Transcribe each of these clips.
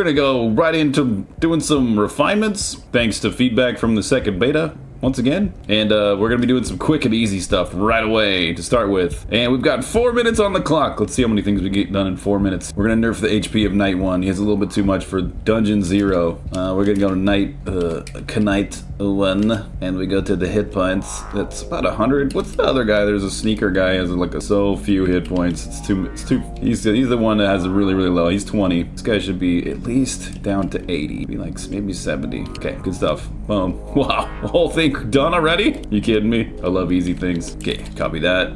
we're gonna go right into doing some refinements, thanks to feedback from the second beta once again. And uh, we're to be doing some quick and easy stuff right away to start with. And we've got four minutes on the clock. Let's see how many things we get done in four minutes. We're to nerf the HP of Knight 1. He has a little bit too much for Dungeon 0. Uh, we're to go to Knight, uh, Knight 1. And we go to the hit points. That's about 100. What's the other guy? There's a sneaker guy has like a, so few hit points. It's too, it's too, he's, he's the one that has a really, really low. He's 20. This guy should be at least down to 80. Be like maybe 70. Okay, good stuff. Boom. Wow. Whole thing done already? You kidding me? I love easy things. Okay, copy that.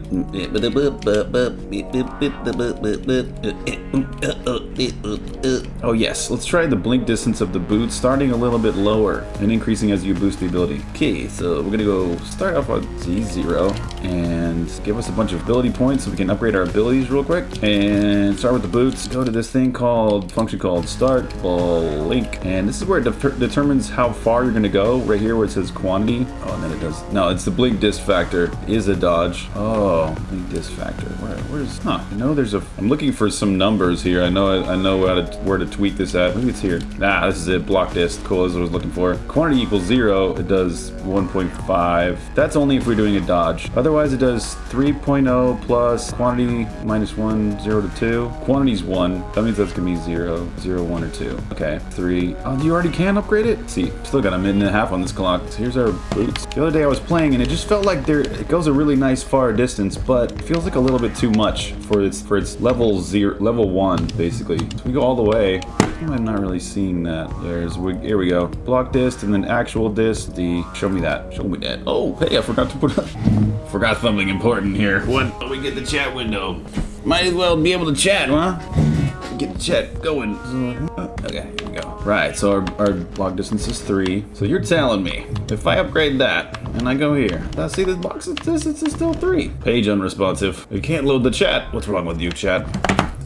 Oh yes, let's try the blink distance of the boot, starting a little bit lower and increasing as you boost the ability. Okay, so we're gonna go start off on Z0 and give us a bunch of ability points so we can upgrade our abilities real quick. And start with the boots. Go to this thing called, function called start blink. And this is where it de determines how far you're gonna go. Right here where it says quantity. Oh, and then it does, no, it's the blink disc factor is a dodge. Oh, blink disc factor. Where, where's, huh, I know there's a, I'm looking for some numbers here. I know, I know how to, where to tweak this at. Maybe it's here. Ah, this is it, block disc. Cool, as I was looking for. Quantity equals zero, it does 1.5. That's only if we're doing a dodge. Otherwise it does 3.0 plus quantity minus one, zero to two. Quantity's one. That means that's gonna be zero, zero, one or two. Okay, three. Oh, you already can upgrade it? See, still got a minute and a half on this clock. So here's our boots. The other day I was playing and it just felt like there it goes a really nice far distance, but it feels like a little bit too much for its for its level zero level one, basically. So we go all the way. I'm not really seeing that. There's we, here we go. Block dist and then actual The show me that. Show me that. Oh, hey, I forgot to put up. forgot something important here. What? We get the chat window. Might as well be able to chat, huh? Get the chat going. Okay, here we go. Right, so our, our block distance is three. So you're telling me if I upgrade that and I go here, now see this box distance is still three. Page unresponsive. You can't load the chat. What's wrong with you, chat?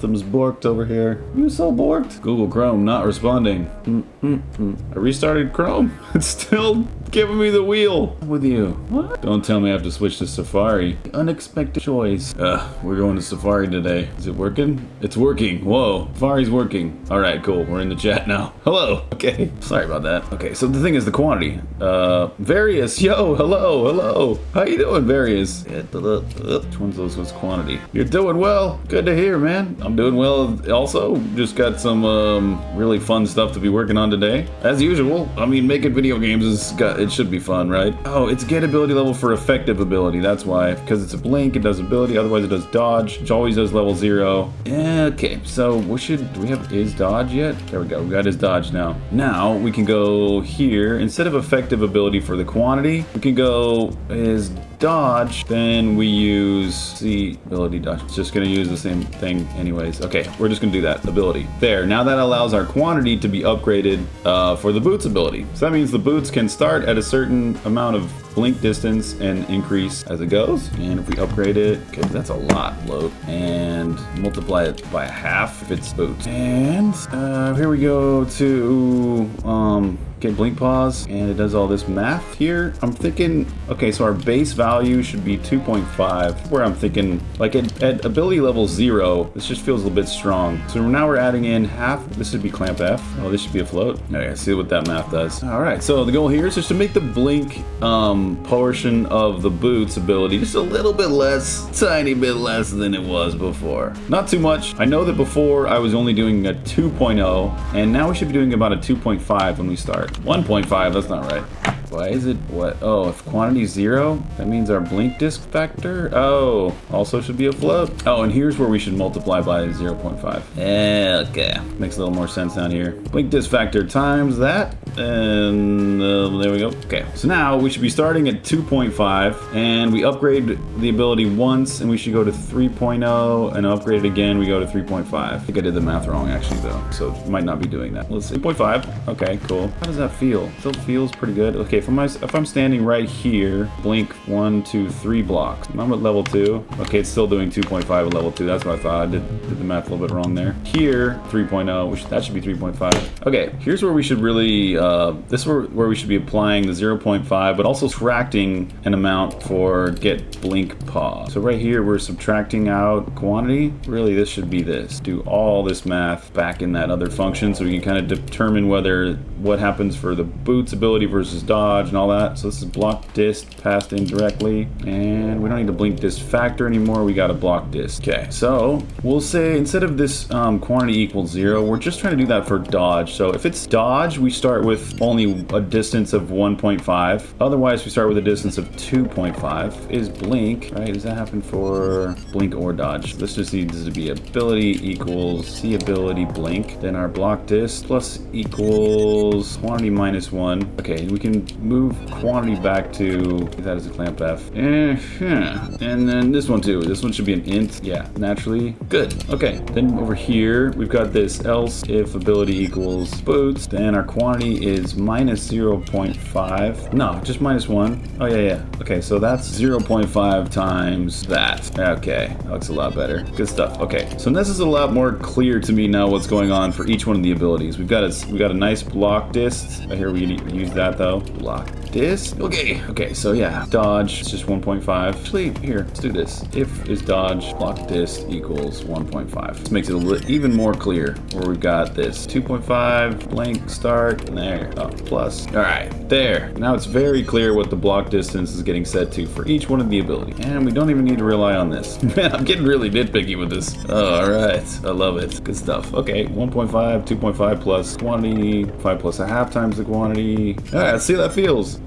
Something's borked over here. You so borked? Google Chrome not responding. Mm -mm -mm. I restarted Chrome. It's still giving me the wheel. With you. What? Don't tell me I have to switch to Safari. Unexpected choice. Ugh, we're going to Safari today. Is it working? It's working. Whoa. Safari's working. All right, cool. We're in the chat now. Hello. Okay. Sorry about that. Okay, so the thing is the quantity. Uh, Various. Yo, hello, hello. How you doing, Various? Which one's those was quantity? You're doing well. Good to hear, man. I'm doing well also. Just got some um, really fun stuff to be working on today. As usual, I mean, making video games is got it should be fun, right? Oh, it's get ability level for effective ability. That's why, because it's a blink, it does ability. Otherwise, it does dodge, which always does level zero. Okay, so we should. Do we have is dodge yet? There we go. We got his dodge now. Now we can go here instead of effective ability for the quantity. We can go is dodge, then we use the ability dodge. It's just gonna use the same thing anyways. Okay, we're just gonna do that ability. There, now that allows our quantity to be upgraded uh, for the boots ability. So that means the boots can start at a certain amount of blink distance and increase as it goes. And if we upgrade it, okay, that's a lot load, and multiply it by half if it's boots. And uh, here we go to um, get blink pause and it does all this math here. I'm thinking okay so our base value should be 2.5 where i'm thinking like at, at, ability level zero this just feels a little bit strong. So now we're adding in half this should be clamp f. Oh this should be a float. Okay see what that math does. All right so the goal here is just to make the blink um portion of the boots ability just a little bit less tiny bit less than it was before. Not too much. I know that before i was only doing a 2.0 and now we should be doing about a 2.5 when we start 1.5, that's not right. Why is it what? Oh, if quantity zero, that means our blink disc factor. Oh, also should be a float. Oh, and here's where we should multiply by 0.5. Okay, makes a little more sense down here. Blink disc factor times that, and uh, there we go. Okay, so now we should be starting at 2.5, and we upgrade the ability once, and we should go to 3.0, and upgrade it again, we go to 3.5. I think I did the math wrong actually though, so might not be doing that. Let's see, 2.5. Okay, cool. How does that feel? Still feels pretty good. Okay, Okay, if I'm, if I'm standing right here, blink one, two, three blocks. I'm at level two. Okay, it's still doing 2.5 at level two. That's what I thought. I did, did the math a little bit wrong there. Here, 3.0, which that should be 3.5. Okay, here's where we should really, uh, this is where, where we should be applying the 0.5, but also subtracting an amount for get blink pause. So right here, we're subtracting out quantity. Really, this should be this. Do all this math back in that other function so we can kind of determine whether what happens for the boots ability versus dodge and all that. So this is block dist passed in directly. And we don't need to blink dist factor anymore. We got a block dist. Okay, so we'll say instead of this um, quantity equals zero, we're just trying to do that for dodge. So if it's dodge, we start with only a distance of 1.5. Otherwise, we start with a distance of 2.5. Is blink, right? Does that happen for blink or dodge? This just needs to be ability equals C ability blink. Then our block dist plus equals quantity minus one. Okay, we can move quantity back to that is a clamp F. Eh, and then this one too. This one should be an int. Yeah, naturally. Good. Okay. Then over here, we've got this else if ability equals boots. Then our quantity is minus 0.5. No, just minus one. Oh yeah, yeah. Okay, so that's 0.5 times that. Okay, that looks a lot better. Good stuff. Okay, so this is a lot more clear to me now what's going on for each one of the abilities. We've got a, we've got a nice block dist. Right here we use that though. Block dist. Okay, okay, so yeah, dodge it's just 1.5. Actually, here, let's do this. If is dodge, block dist equals 1.5. This makes it a little even more clear where we've got this 2.5, blank, start, there, oh, plus. All right, there. Now it's very clear what the block distance is getting set to for each one of the ability. And we don't even need to rely on this. Man, I'm getting really nitpicky with this. Oh, all right, I love it. Good stuff. Okay, 1.5, 2.5 plus quantity, 5 plus a half times the quantity. All right, see that feels.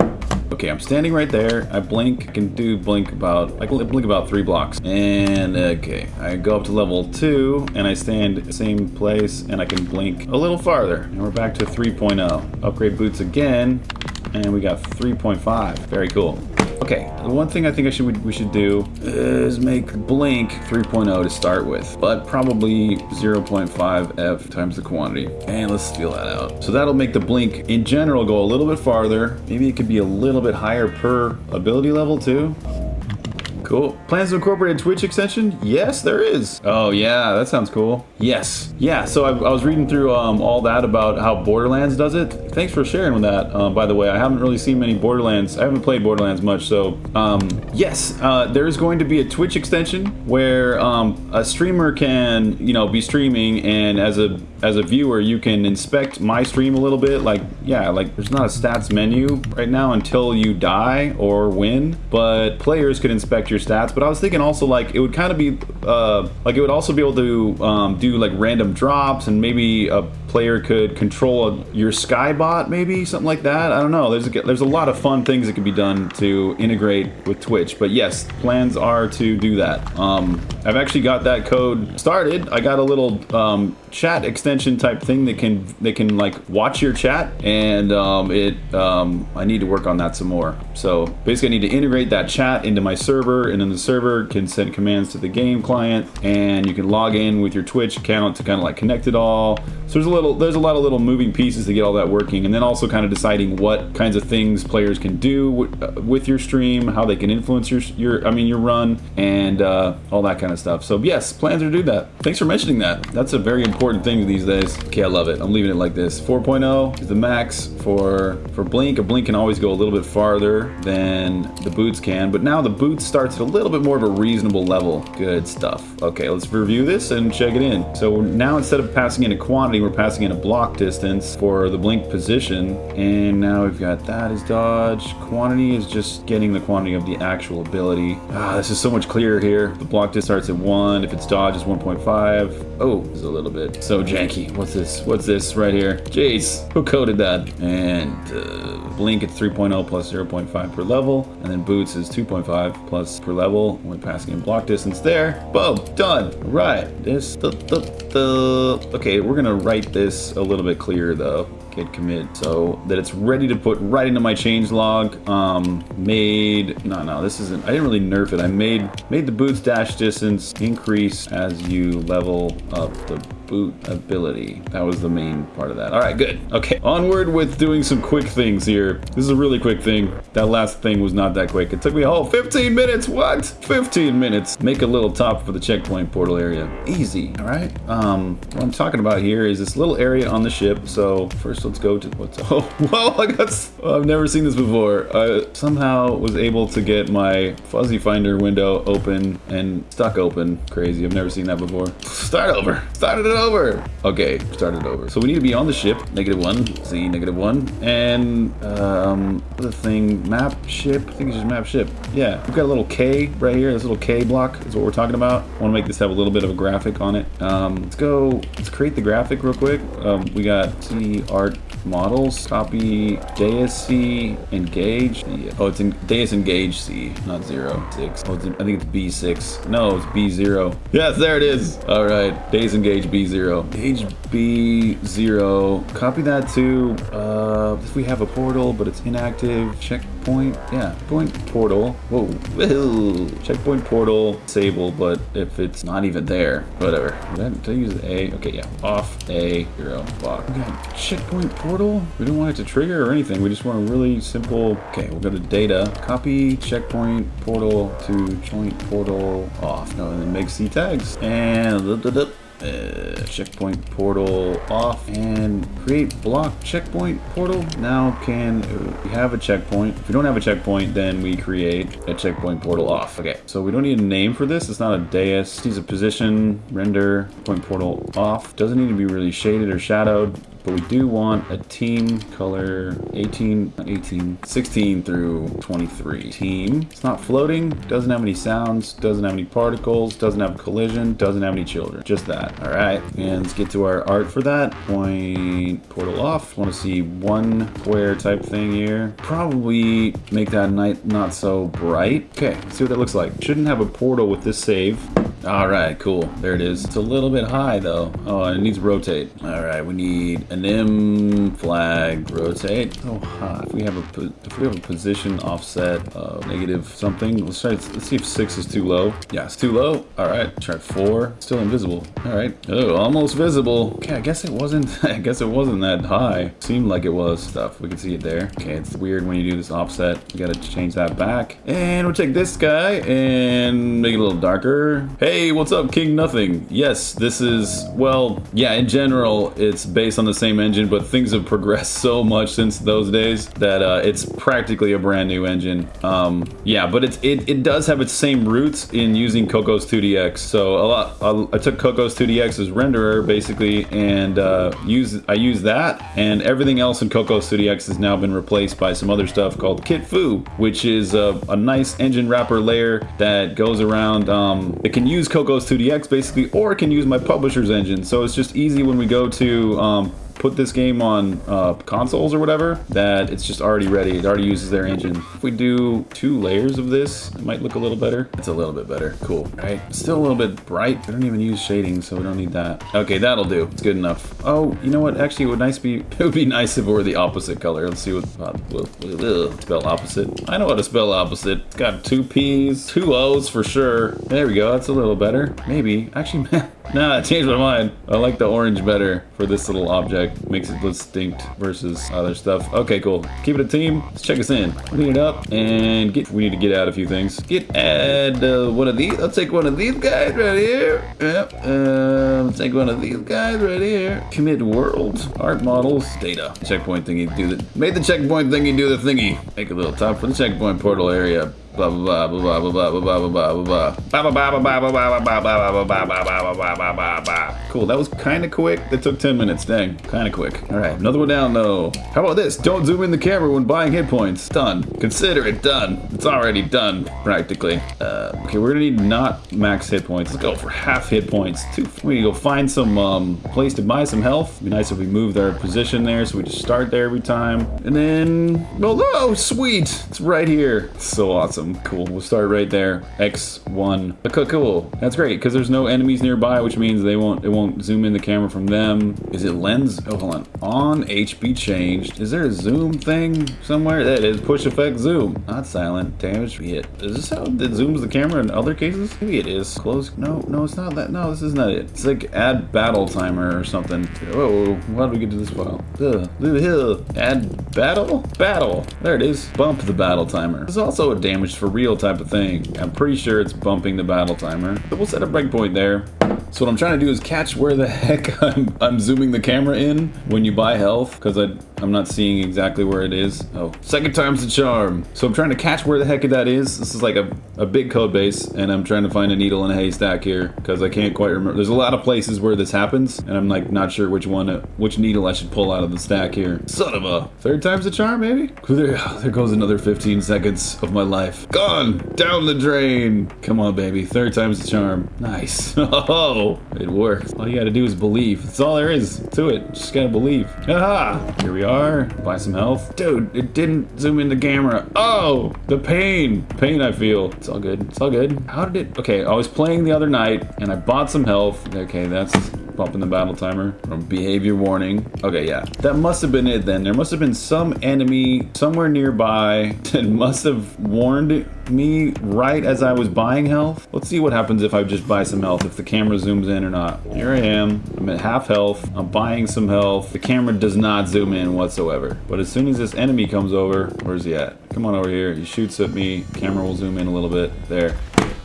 Okay, I'm standing right there. I blink. I can do blink about, I can blink about three blocks. And okay, I go up to level two and I stand same place and I can blink a little farther. And we're back to 3.0. Upgrade boots again. And we got 3.5. Very cool. Okay, the one thing I think I should we should do is make blink 3.0 to start with, but probably 0.5 f times the quantity. And let's feel that out. So that'll make the blink in general go a little bit farther. Maybe it could be a little bit higher per ability level too. Cool. Plans to incorporate a Twitch extension? Yes, there is. Oh yeah, that sounds cool. Yes. Yeah, so I, I was reading through um, all that about how Borderlands does it. Thanks for sharing with that, uh, by the way. I haven't really seen many Borderlands. I haven't played Borderlands much, so um, yes, uh, there is going to be a Twitch extension where um, a streamer can, you know, be streaming and as a as a viewer, you can inspect my stream a little bit. Like, yeah, like there's not a stats menu right now until you die or win, but players could inspect your stats. But I was thinking also like it would kind of be uh, like it would also be able to um, do like random drops and maybe a player could control a, your skybot maybe something like that. I don't know. There's a, there's a lot of fun things that could be done to integrate with Twitch. But yes, plans are to do that. Um, I've actually got that code started. I got a little um, chat extension type thing that can they can like watch your chat and um, it um, I need to work on that some more so basically I need to integrate that chat into my server and then the server can send commands to the game client and you can log in with your Twitch account to kind of like connect it all so there's a little there's a lot of little moving pieces to get all that working and then also kind of deciding what kinds of things players can do uh, with your stream how they can influence your your I mean your run and uh, all that kind of stuff so yes plans are to do that thanks for mentioning that that's a very important thing these days. Okay, I love it. I'm leaving it like this. 4.0 is the max for, for Blink. A Blink can always go a little bit farther than the boots can, but now the boots starts at a little bit more of a reasonable level. Good stuff. Okay, let's review this and check it in. So now instead of passing in a quantity, we're passing in a block distance for the Blink position. And now we've got that is dodge. Quantity is just getting the quantity of the actual ability. Ah, this is so much clearer here. The block distance starts at 1. If it's dodge, it's 1.5. Oh, it's a little bit so janky. What's this? What's this right here? Jeez, who coded that? And uh, Blink at 3.0 plus 0.5 per level. And then Boots is 2.5 plus per level when passing in block distance there. Boom, done. Right. This, the, the, the. Okay, we're gonna write this a little bit clearer though git commit so that it's ready to put right into my change log um made no no this isn't i didn't really nerf it i made made the boots dash distance increase as you level up the boot ability. That was the main part of that. All right, good. Okay, onward with doing some quick things here. This is a really quick thing. That last thing was not that quick. It took me a whole 15 minutes. What? 15 minutes. Make a little top for the checkpoint portal area. Easy, all right? Um, what I'm talking about here is this little area on the ship. So first let's go to what's, oh, whoa, I got, I've never seen this before. I somehow was able to get my fuzzy finder window open and stuck open. Crazy, I've never seen that before. Start over, started it over. Okay, started over. So we need to be on the ship, negative one, Z, negative one. And, um, the thing, map ship, I think it's just map ship. Yeah, we've got a little K right here, this little K block is what we're talking about. I want to make this have a little bit of a graphic on it. Um, let's go, let's create the graphic real quick. Um, we got C art models, copy Deus C engage. Oh, it's in Deus engage C, not zero, six. Oh, in, I think it's B6. No, it's B0. Yes, there it is. All right, Deus engage B0. Engage B0, copy that to, uh, if we have a portal, but it's inactive, checkpoint, yeah, point portal. Whoa, Whoa. checkpoint portal, disable, but if it's not even there, whatever. Did I, use A? Okay, yeah, off A, zero, block. Okay, checkpoint portal. We don't want it to trigger or anything. We just want a really simple, okay, we'll go to data, copy checkpoint portal to joint portal off. No, and then make C tags. And uh, checkpoint portal off and create block checkpoint portal. Now can uh, we have a checkpoint. If we don't have a checkpoint then we create a checkpoint portal off. Okay so we don't need a name for this. It's not a dais. it needs a position render point portal off. Doesn't need to be really shaded or shadowed but we do want a team color 18, 18, 16 through 23. Team. It's not floating, doesn't have any sounds, doesn't have any particles, doesn't have collision, doesn't have any children. Just that. All right. And let's get to our art for that. Point portal off. Want to see one square type thing here. Probably make that night not so bright. Okay, see what that looks like. Shouldn't have a portal with this save. All right, cool. There it is. It's a little bit high though. Oh, and it needs to rotate. All right, we need an M flag rotate. Oh, high. If we have a if we have a position offset of negative something, let's try. Let's see if six is too low. Yeah, it's too low. All right, try four. Still invisible. All right. Oh, almost visible. Okay, I guess it wasn't. I guess it wasn't that high. Seemed like it was stuff. We can see it there. Okay, it's weird when you do this offset. You gotta change that back. And we'll take this guy and make it a little darker. Hey. Hey, what's up, King Nothing? Yes, this is, well, yeah, in general, it's based on the same engine, but things have progressed so much since those days that uh, it's practically a brand new engine. Um, yeah, but it's, it, it does have its same roots in using Cocos 2DX. So a lot, I, I took Cocos 2DX as renderer, basically, and uh, use, I use that, and everything else in Cocos 2DX has now been replaced by some other stuff called KitFu, which is a, a nice engine wrapper layer that goes around, um, it can use use Cocos 2DX basically, or I can use my publisher's engine. So it's just easy when we go to um, put this game on uh, consoles or whatever, that it's just already ready. It already uses their engine. If we do two layers of this, it might look a little better. It's a little bit better. Cool, right? Still a little bit bright. We don't even use shading, so we don't need that. Okay, that'll do. It's good enough. Oh, you know what? Actually, it would nice be. It would be nice if it were the opposite color. Let's see what. Uh, spell opposite. I know how to spell opposite. It's got two P's, two O's for sure. There we go. That's a little better. Maybe. Actually, man. Nah, I changed my mind. I like the orange better for this little object. Makes it distinct versus other stuff. Okay, cool. Keep it a team. Let's check us in. Clean it up and get. We need to get out a few things. Get add uh, one of these. I'll take one of these guys right here. Yep. Um, take one of these guys right here. Commit world art models data checkpoint thingy. Do the made the checkpoint thingy do the thingy. Make a little top for the checkpoint portal area blah blah blah blah blah blah blah blah blah Cool, that was kind of quick. That took 10 minutes, dang. Kind of quick. All right, another one down though. How about this? Don't zoom in the camera when buying hit points. Done. Consider it done. It's already done, practically. Uh, okay, we're gonna need not max hit points. Let's go for half hit points. We need to go find some um, place to buy some health. It'd be nice if we moved our position there so we just start there every time. And then, oh, sweet. It's right here. so awesome. Cool. We'll start right there. X1. Okay, cool. That's great because there's no enemies nearby, which means they won't it won't zoom in the camera from them. Is it lens? Oh, hold on. On HB changed. Is there a zoom thing somewhere? That is push effect zoom. Not silent. Damage hit. Is this how it zooms the camera in other cases? Maybe it is. Close. No, no, it's not that. No, this is not it. It's like add battle timer or something. Whoa, how do we get to this file? Ugh. Add battle? Battle. There it is. Bump the battle timer. It's also a damage for real type of thing. I'm pretty sure it's bumping the battle timer. So we'll set a breakpoint there. So what I'm trying to do is catch where the heck I'm, I'm zooming the camera in when you buy health because I'm not seeing exactly where it is. Oh, second time's the charm. So I'm trying to catch where the heck that is. This is like a, a big code base and I'm trying to find a needle in a haystack here because I can't quite remember. There's a lot of places where this happens and I'm like not sure which one, which needle I should pull out of the stack here. Son of a third time's the charm maybe? There, there goes another 15 seconds of my life. Gone down the drain. Come on baby, third time's the charm. Nice. Oh. It works. All you gotta do is believe. That's all there is to it. Just gotta believe. Aha! Here we are. Buy some health. Dude, it didn't zoom in the camera. Oh! The pain. Pain I feel. It's all good. It's all good. How did it... Okay, I was playing the other night, and I bought some health. Okay, that's bumping the battle timer from behavior warning. Okay, yeah. That must have been it then. There must have been some enemy somewhere nearby that must have warned me right as I was buying health. Let's see what happens if I just buy some health, if the camera zooms in or not. Here I am. I'm at half health. I'm buying some health. The camera does not zoom in whatsoever. But as soon as this enemy comes over, where's he at? Come on over here. He shoots at me. Camera will zoom in a little bit. There.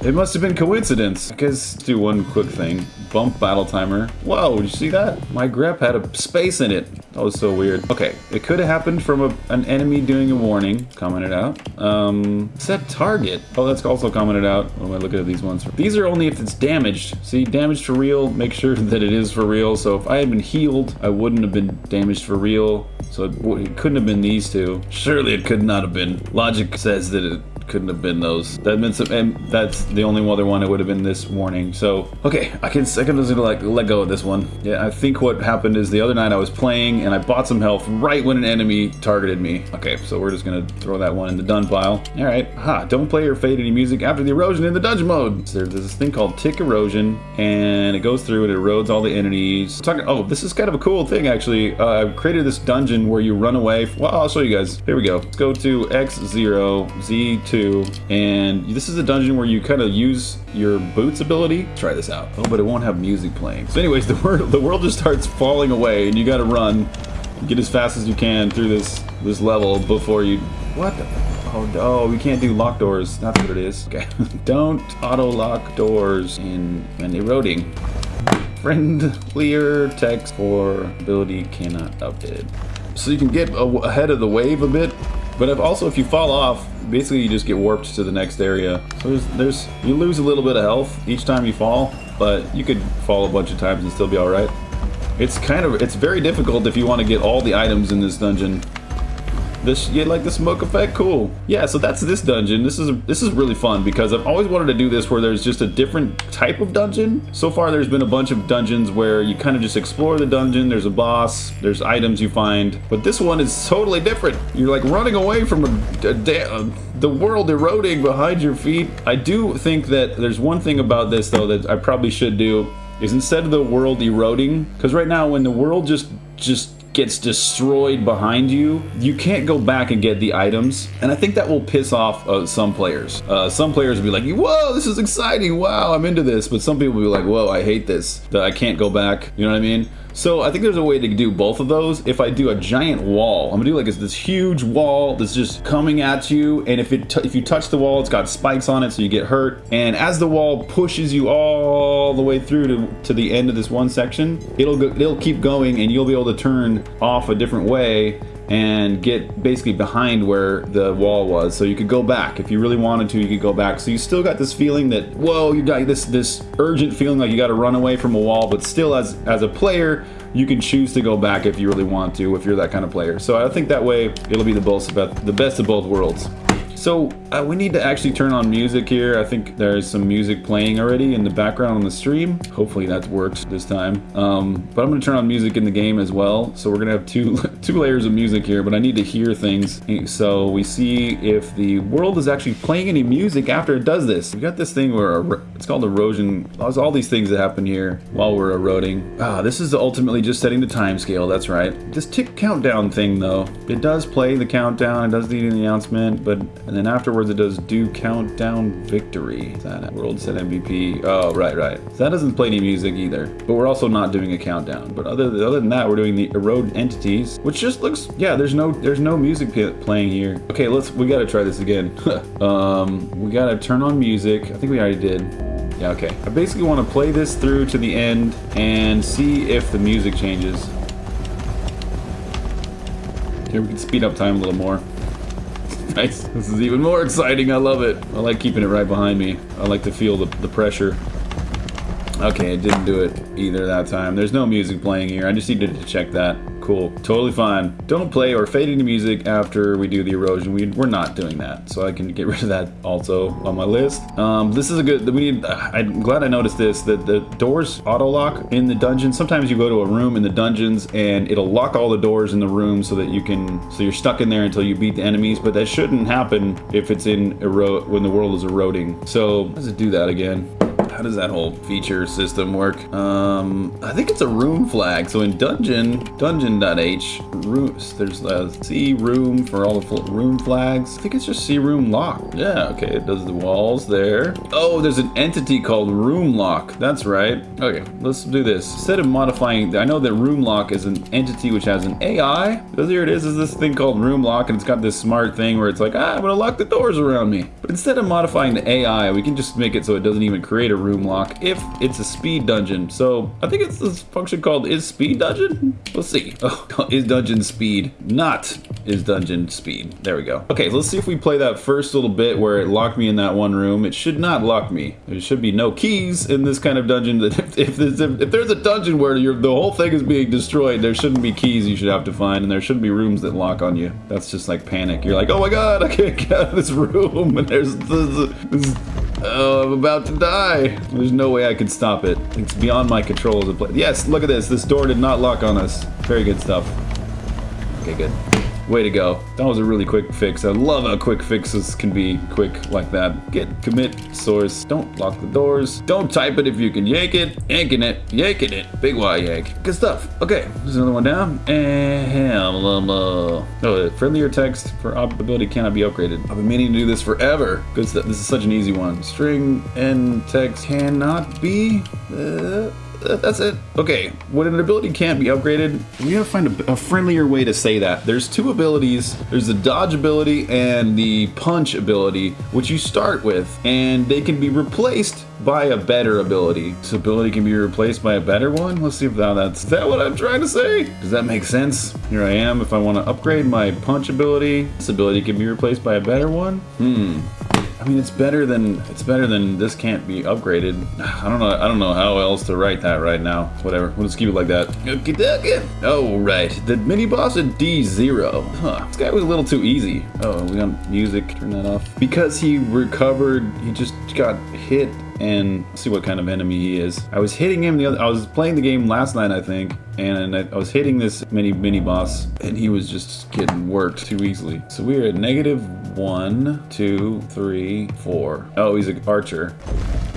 It must have been coincidence. Because do one quick thing. Bump battle timer. Whoa, did you see that? My grep had a space in it. That was so weird. Okay, it could have happened from a, an enemy doing a warning. Commented out. Um, set target. Oh, that's also commented out. What am I looking at these ones? These are only if it's damaged. See, damaged for real. Make sure that it is for real. So if I had been healed, I wouldn't have been damaged for real. So it, it couldn't have been these two. Surely it could not have been. Logic says that it couldn't have been those. That meant some, and that's the only other one. It would have been this warning. So okay, I can I can just like let go of this one. Yeah, I think what happened is the other night I was playing and I bought some health right when an enemy targeted me. Okay, so we're just gonna throw that one in the done pile. All right, ha! Don't play or fade any music after the erosion in the dungeon mode. So there's this thing called tick erosion, and it goes through and it erodes all the entities. Talking. Oh, this is kind of a cool thing actually. Uh, I've created this dungeon where you run away. Well, I'll show you guys. Here we go. Let's go to X0, Z2 and this is a dungeon where you kind of use your boots ability. Try this out. Oh, but it won't have music playing. So anyways, the world, the world just starts falling away and you gotta run. Get as fast as you can through this this level before you... What the... Oh, oh, we can't do lock doors. That's what it is. Okay. Don't auto-lock doors in when eroding. Friendlier text for ability cannot update. So you can get ahead of the wave a bit but if also, if you fall off, basically you just get warped to the next area. So there's, there's, you lose a little bit of health each time you fall, but you could fall a bunch of times and still be alright. It's kind of, it's very difficult if you want to get all the items in this dungeon this, you like the smoke effect? Cool. Yeah, so that's this dungeon. This is this is really fun because I've always wanted to do this where there's just a different type of dungeon. So far, there's been a bunch of dungeons where you kind of just explore the dungeon. There's a boss. There's items you find. But this one is totally different. You're like running away from a, a, a, uh, the world eroding behind your feet. I do think that there's one thing about this though that I probably should do is instead of the world eroding, because right now when the world just just gets destroyed behind you, you can't go back and get the items. And I think that will piss off uh, some players. Uh, some players will be like, whoa, this is exciting. Wow, I'm into this. But some people will be like, whoa, I hate this. I can't go back. You know what I mean? So I think there's a way to do both of those. If I do a giant wall, I'm gonna do like this, huge wall that's just coming at you. And if it if you touch the wall, it's got spikes on it, so you get hurt. And as the wall pushes you all the way through to, to the end of this one section, it'll go, it'll keep going, and you'll be able to turn off a different way and get basically behind where the wall was. So you could go back if you really wanted to. You could go back. So you still got this feeling that whoa, you got this this urgent feeling like you got to run away from a wall, but still as as a player. You can choose to go back if you really want to, if you're that kind of player. So I think that way it'll be the the best of both worlds. So uh, we need to actually turn on music here. I think there's some music playing already in the background on the stream. Hopefully that works this time. Um, but I'm gonna turn on music in the game as well. So we're gonna have two two layers of music here, but I need to hear things. So we see if the world is actually playing any music after it does this. We got this thing where it's called erosion. There's all these things that happen here while we're eroding. Ah, this is ultimately just setting the time scale. That's right. This tick countdown thing though, it does play the countdown. It does the announcement, but and then afterwards it does do countdown victory. Is that world set MVP? Oh, right, right. So that doesn't play any music either. But we're also not doing a countdown. But other other than that, we're doing the erode entities, which just looks yeah. There's no there's no music playing here. Okay, let's we gotta try this again. um, we gotta turn on music. I think we already did. Yeah, okay. I basically want to play this through to the end and see if the music changes. Here we can speed up time a little more. Nice. This is even more exciting. I love it. I like keeping it right behind me. I like to feel the, the pressure. Okay, it didn't do it either that time. There's no music playing here. I just needed to check that. Cool. Totally fine. Don't play or fade into music after we do the erosion. We, we're not doing that. So I can get rid of that also on my list. Um, this is a good... We need, I'm glad I noticed this. That the doors auto-lock in the dungeon. Sometimes you go to a room in the dungeons and it'll lock all the doors in the room so that you can... So you're stuck in there until you beat the enemies. But that shouldn't happen if it's in erode when the world is eroding. So let's do that again. How does that whole feature system work? Um, I think it's a room flag. So in dungeon, dungeon.h, rooms, there's C room for all the room flags. I think it's just C room lock. Yeah, okay, it does the walls there. Oh, there's an entity called room lock. That's right. Okay, let's do this. Instead of modifying, I know that room lock is an entity which has an AI. Because here it is, is this thing called room lock, and it's got this smart thing where it's like, ah, I'm gonna lock the doors around me. But instead of modifying the AI, we can just make it so it doesn't even create a room lock if it's a speed dungeon. So I think it's this function called is speed dungeon. Let's see. Oh, is dungeon speed, not is dungeon speed. There we go. Okay, let's see if we play that first little bit where it locked me in that one room. It should not lock me. There should be no keys in this kind of dungeon. If, if, there's, if there's a dungeon where the whole thing is being destroyed, there shouldn't be keys you should have to find, and there shouldn't be rooms that lock on you. That's just like panic. You're like, oh my god, I can't get out of this room, and there's this, this Oh, I'm about to die. There's no way I can stop it. It's beyond my control as a player. Yes, look at this. This door did not lock on us. Very good stuff. Okay, good. Way to go. That was a really quick fix. I love how quick fixes can be quick like that. Git commit source. Don't lock the doors. Don't type it if you can yank it. Yanking it. Yanking it. Big Y yank. Good stuff. Okay, there's another one down. And oh, friendlier text for ability cannot be upgraded. I've been meaning to do this forever. Good stuff. This is such an easy one. String and text cannot be. Uh, that's it. Okay, when an ability can't be upgraded, we gotta find a, a, friendlier way to say that. There's two abilities. There's the dodge ability and the punch ability, which you start with, and they can be replaced by a better ability. This ability can be replaced by a better one? Let's see if that, that's... That what I'm trying to say? Does that make sense? Here I am. If I want to upgrade my punch ability, this ability can be replaced by a better one? Hmm. I mean, it's better than it's better than this can't be upgraded. I don't know. I don't know how else to write that right now. Whatever. We'll just keep it like that. Okay, Oh right, the mini boss at D zero. Huh. This guy was a little too easy. Oh, we got music. Turn that off. Because he recovered. He just got hit and see what kind of enemy he is. I was hitting him the other, I was playing the game last night, I think, and I, I was hitting this mini mini boss, and he was just getting worked too easily. So we're at negative one, two, three, four. Oh, he's an archer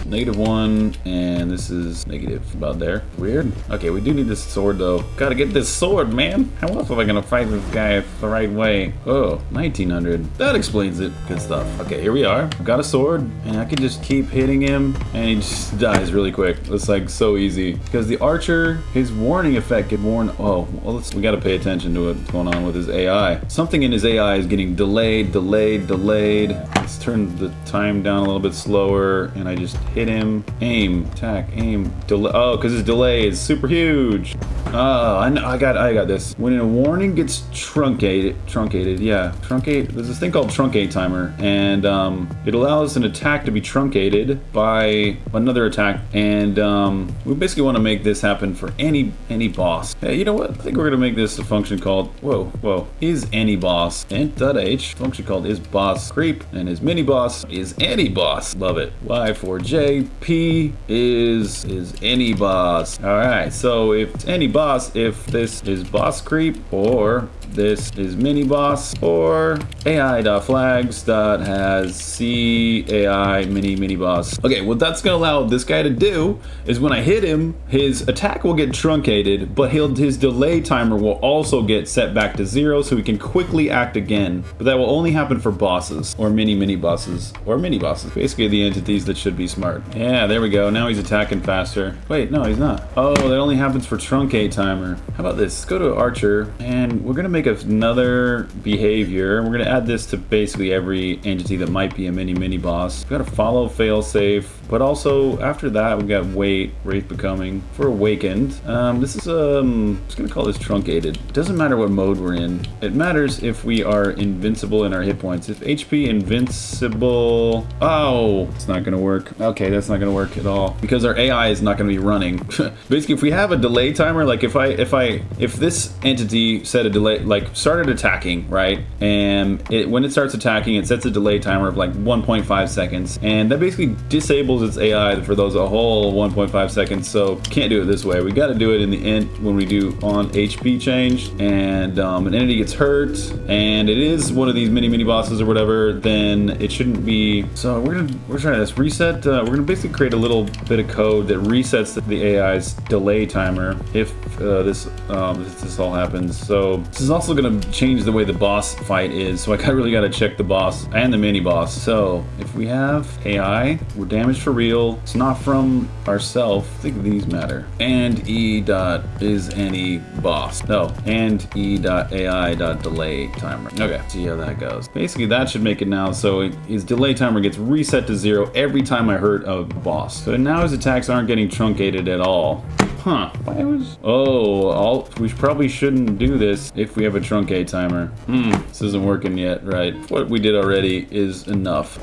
negative one, and this is negative about there. Weird. Okay, we do need this sword though. Gotta get this sword, man. How else am I gonna fight this guy the right way? Oh, 1900. That explains it. Good stuff. Okay, here we are. Got a sword, and I can just keep hitting him, and he just dies really quick. It's like so easy. Because the archer, his warning effect can warn. Oh, well, we gotta pay attention to what's going on with his AI. Something in his AI is getting delayed, delayed, delayed. Let's turn the time down a little bit slower, and I just hit him. Aim, attack, aim, delay. Oh, because his delay is super huge. Oh, I know. I got. I got this. When a warning gets truncated, truncated. Yeah, truncate. There's this thing called truncate timer, and um, it allows an attack to be truncated by another attack, and um, we basically want to make this happen for any any boss. Hey, you know what? I think we're gonna make this a function called whoa whoa is any boss and dot h function called is boss creep, and is mini boss is any boss. Love it. Y4J P is is any boss. All right. So if any boss, if this is boss creep or this is mini boss or ai.flags that has ai mini mini boss. Okay, what that's gonna allow this guy to do is when I hit him, his attack will get truncated, but he'll his delay timer will also get set back to zero so he can quickly act again. But that will only happen for bosses or mini mini bosses or mini bosses. Basically the entities that should be smart. Yeah, there we go. Now he's attacking faster. Wait, no, he's not. Oh, that only happens for truncate timer. How about this? Let's go to Archer and we're gonna make another behavior. We're gonna add this to basically every entity that might be a mini mini boss. We gotta follow fail safe, but also after that we got wait, wraith becoming for awakened. Um, this is um, I'm just gonna call this truncated. It doesn't matter what mode we're in. It matters if we are invincible in our hit points. If HP invincible, oh, it's not gonna work. Okay, that's not gonna work at all because our AI is not gonna be running. basically, if we have a delay timer, like if I if I if this entity set a delay like started attacking, right? And it when it starts attacking, it sets a delay timer of like 1.5 seconds, and that basically disables its AI for those a whole 1.5 seconds. So can't do it this way. We got to do it in the end when we do on HP change, and um, an entity gets hurt, and it is one of these mini mini bosses or whatever, then it shouldn't be. So we're gonna we're trying this reset. Uh, we're gonna basically create a little bit of code that resets the AI's delay timer if uh, this um, this, all happens. So this is also gonna change the way the boss fight is. So I really gotta check the boss and the mini boss. So if we have AI, we're damaged for real. It's not from ourself. I think these matter. And E dot is any boss. No, and E dot AI dot delay timer. Okay, see how that goes. Basically that should make it now so his delay timer gets reset to zero every time I hurt a boss. So now his attacks aren't getting truncated at all. Huh. Why was... Oh, all, we probably shouldn't do this if we have a truncate timer. Hmm, this isn't working yet, right? What we did already is enough.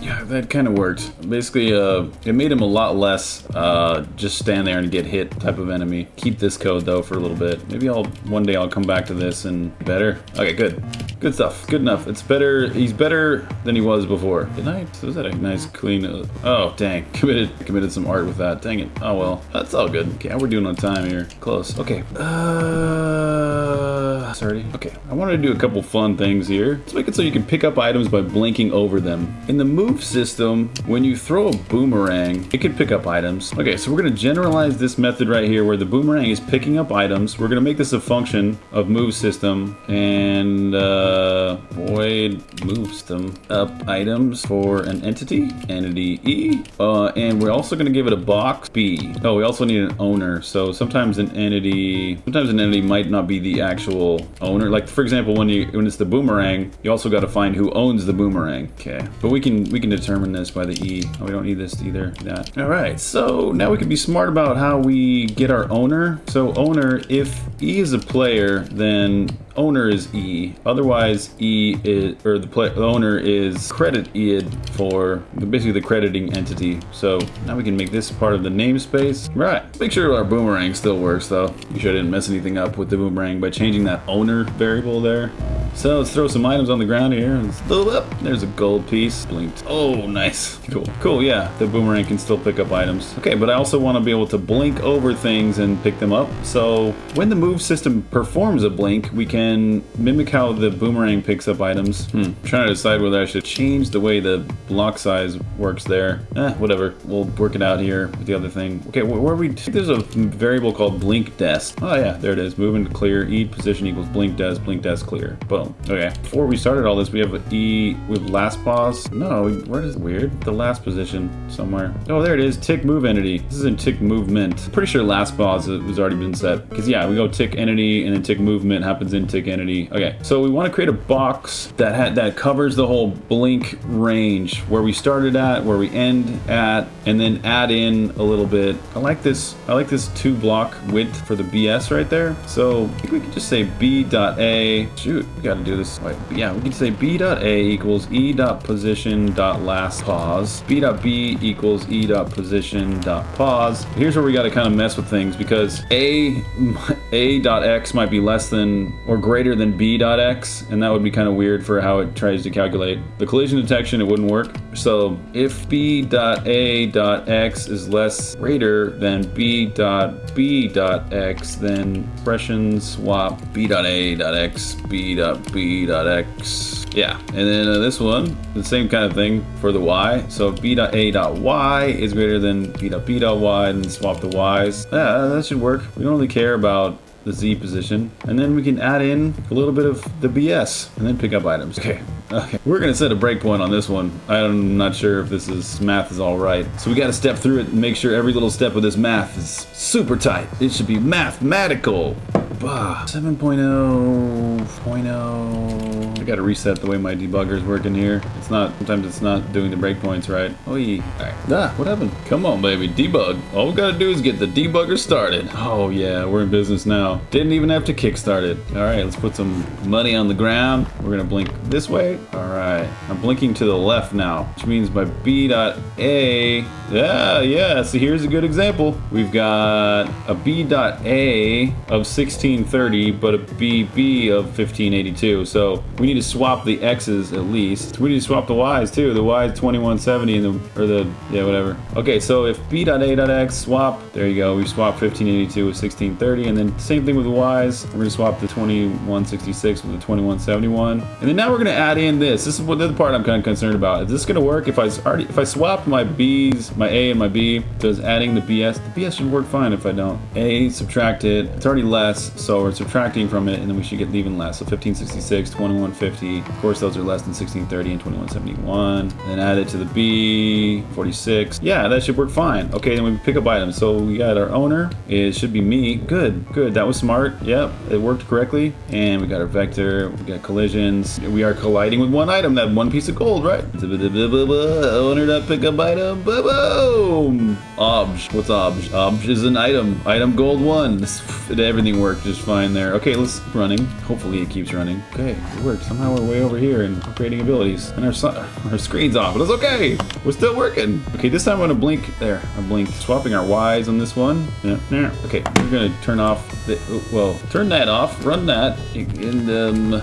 Yeah, that kind of worked. Basically, uh, it made him a lot less uh, just stand there and get hit type of enemy. Keep this code though for a little bit. Maybe I'll one day I'll come back to this and better. Okay, good. Good stuff. Good enough. It's better. He's better than he was before. Good night. So Was that a nice clean? Uh, oh, dang. Committed committed some art with that. Dang it. Oh well. That's all good. Okay, we're doing on time here. Close. Okay. Uh, sorry. Okay. I wanted to do a couple fun things here. Let's make it so you can pick up items by blinking over them. In the move system, when you throw a boomerang, it can pick up items. Okay, so we're gonna generalize this method right here where the boomerang is picking up items. We're gonna make this a function of move system and uh, void move system up items for an entity, entity E. Uh, and we're also gonna give it a box B. Oh, we also need an owner. So sometimes an entity, sometimes an entity might not be the actual owner. Like for example, when you when it's the boomerang, you also got to find who owns the boomerang. Okay, but we can we can determine this by the E. Oh, we don't need this either. That. All right. So now we can be smart about how we get our owner. So owner, if E is a player, then owner is E. Otherwise, E is, or the, play, owner is credit id for basically the crediting entity. So now we can make this part of the namespace. Right. Make sure our boomerang still works though. You sure I didn't mess anything up with the boomerang by changing that owner variable there. So let's throw some items on the ground here. Up. There's a gold piece. Blinked. Oh, nice. Cool. Cool, yeah. The boomerang can still pick up items. Okay, but I also want to be able to blink over things and pick them up. So when the move system performs a blink, we can mimic how the boomerang picks up items. Hmm. I'm trying to decide whether I should change the way the block size works there. Eh, whatever. We'll work it out here with the other thing. Okay, where are we? There's a variable called blink dest. Oh yeah, there it is. Moving to clear. E position equals blink dest, blink dest clear. But Boom. Okay. Before we started all this, we have E have last pause. No, where is weird? The last position somewhere. Oh, there it is. Tick move entity. This is in tick movement. Pretty sure last pause has already been set. Because yeah, we go tick entity and then tick movement happens in tick entity. Okay. So we want to create a box that that covers the whole blink range where we started at, where we end at, and then add in a little bit. I like this. I like this two block width for the BS right there. So I think we could just say B dot A. Shoot, we got to do this. Wait, yeah, we can say B dot A equals E dot position dot last pause. B dot B equals E dot position dot pause. Here's where we got to kind of mess with things because A A dot X might be less than or greater than B dot X, and that would be kind of weird for how it tries to calculate the collision detection. It wouldn't work. So if B dot A dot X is less greater than B dot B dot X, then expression swap B dot A dot X, B dot B dot X. Yeah, and then uh, this one, the same kind of thing for the Y. So B dot A dot Y is greater than B dot B dot Y, and swap the Ys. Yeah, that should work. We don't really care about the Z position. And then we can add in a little bit of the BS and then pick up items. Okay, okay. We're gonna set a breakpoint on this one. I'm not sure if this is math is all right. So we gotta step through it and make sure every little step of this math is super tight. It should be mathematical. Bah, 7.0.0. I gotta reset the way my debugger's working here. It's not, sometimes it's not doing the breakpoints right. Oh, yeah. Ah, what happened? Come on, baby, debug. All we gotta do is get the debugger started. Oh, yeah, we're in business now. Didn't even have to kickstart it. Alright, let's put some money on the ground. We're gonna blink this way. Alright, I'm blinking to the left now, which means my B dot A. Yeah, yeah, so here's a good example. We've got a B dot A of 1630, but a BB of 1582. So we need to swap the X's at least. We need to swap the Y's too. The Y is 2170 and the, or the, yeah, whatever. Okay, so if B dot A dot X swap, there you go. We swap 1582 with 1630, and then same thing with the Y's. We're gonna swap the 2166 with the 2171. And then now we're gonna add in this. This is what the part I'm kind of concerned about. Is this gonna work if I already, if I swap my B's, my A and my B, does adding the BS, the BS should work fine if I don't. A, subtract it, it's already less, so we're subtracting from it, and then we should get even less. So 1566, 2150, of course those are less than 1630 and 2171. Then add it to the B, 46. Yeah, that should work fine. Okay, then we pick up items. So we got our owner, it should be me. Good, good, that was smart. Yep, it worked correctly. And we got our vector, we got collisions. We are colliding with one item, that one piece of gold, right? Owner dot pick up item, boom! Obj, what's obj? Obj is an item, item gold one. Everything worked just fine there. Okay, let's keep running. Hopefully it keeps running. Okay, it worked. Somehow we're way over here and upgrading abilities. And our, our screen's off, but it's okay. We're still working. Okay, this time I'm gonna blink. There, I blinked. Swapping our Ys on this one. Yeah, yeah. Okay, we're gonna turn off the, well, turn that off, run that, and um,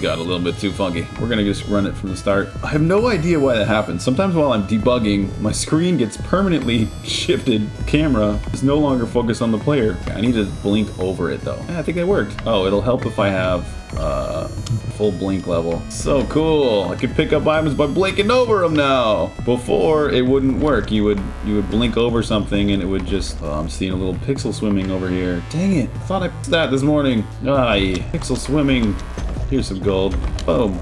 got a little bit too funky. We're gonna just run it from the start. I have no idea why that happens. Sometimes while I'm debugging, my screen gets permanently shifted. Camera is no longer focused on the player. I need to blink over it though. Yeah, I think it worked. Oh, it'll help if I have uh, full blink level. So cool. I can pick up items by blinking over them now. Before it wouldn't work. You would you would blink over something and it would just. Oh, I'm seeing a little pixel swimming over here. Dang it! I thought I that this morning. Ah, pixel swimming. Here's some gold. Boom.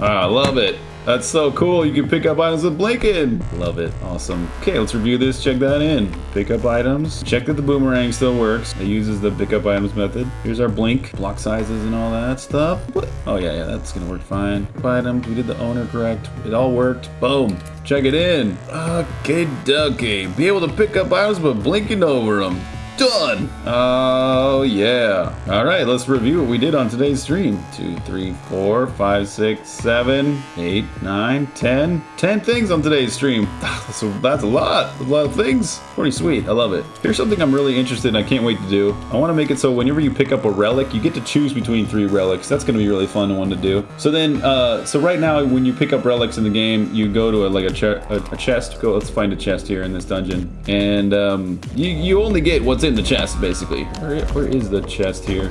Ah, I love it. That's so cool. You can pick up items with blinking. Love it. Awesome. Okay, let's review this. Check that in. Pick up items. Check that the boomerang still works. It uses the pick up items method. Here's our blink, block sizes and all that stuff. What? Oh yeah, yeah, that's gonna work fine. Items. We did the owner correct. It all worked. Boom. Check it in. Okay, ducky. Be able to pick up items but blinking over them. Done! Oh, yeah. All right, let's review what we did on today's stream. Two, three, four, five, six, seven, eight, nine, ten. Ten things on today's stream. That's a, that's a lot. A lot of things. Pretty sweet. I love it. Here's something I'm really interested in. I can't wait to do. I want to make it so whenever you pick up a relic, you get to choose between three relics. That's going to be really fun one to do. So then, uh, so right now, when you pick up relics in the game, you go to a, like a, a, a chest. Go, let's find a chest here in this dungeon. And um, you, you only get what's in the chest, basically. Where is the chest here?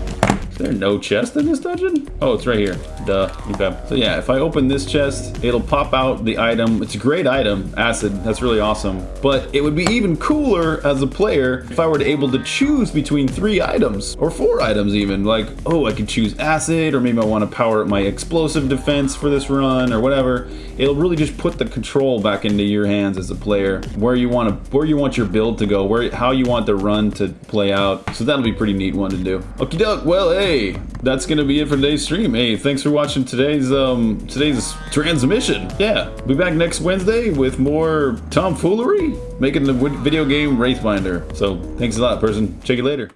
There no chest in this dungeon? Oh, it's right here. Duh. Okay. So yeah, if I open this chest, it'll pop out the item. It's a great item, acid. That's really awesome. But it would be even cooler as a player if I were able to choose between three items or four items even. Like, oh, I could choose acid, or maybe I want to power up my explosive defense for this run, or whatever. It'll really just put the control back into your hands as a player, where you want to, where you want your build to go, where how you want the run to play out. So that'll be pretty neat one to do. Okie doke. Well, hey, that's gonna be it for today's stream. Hey, thanks for watching today's um today's transmission. Yeah, be back next Wednesday with more tomfoolery, making the video game Wraithbinder. So thanks a lot, person. Check you later.